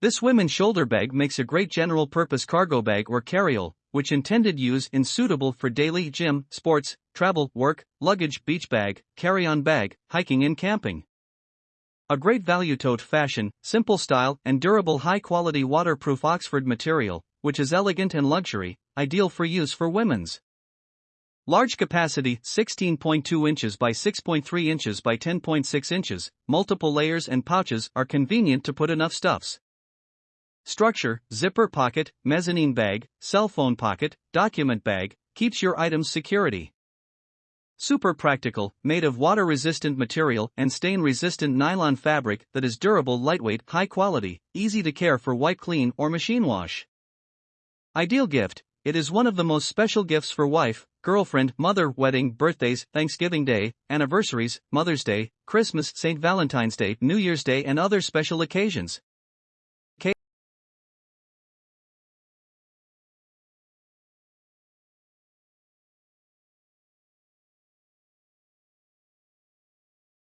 This women's shoulder bag makes a great general purpose cargo bag or carryall, which intended use in suitable for daily gym, sports, travel, work, luggage, beach bag, carry-on bag, hiking and camping. A great value tote fashion, simple style and durable high-quality waterproof Oxford material, which is elegant and luxury, ideal for use for women's. Large capacity 16.2 inches by 6.3 inches by 10.6 inches, multiple layers and pouches are convenient to put enough stuffs. Structure, zipper pocket, mezzanine bag, cell phone pocket, document bag, keeps your items security. Super practical, made of water resistant material and stain resistant nylon fabric that is durable, lightweight, high quality, easy to care for wipe clean or machine wash. Ideal gift it is one of the most special gifts for wife, girlfriend, mother, wedding, birthdays, Thanksgiving Day, anniversaries, Mother's Day, Christmas, St. Valentine's Day, New Year's Day, and other special occasions.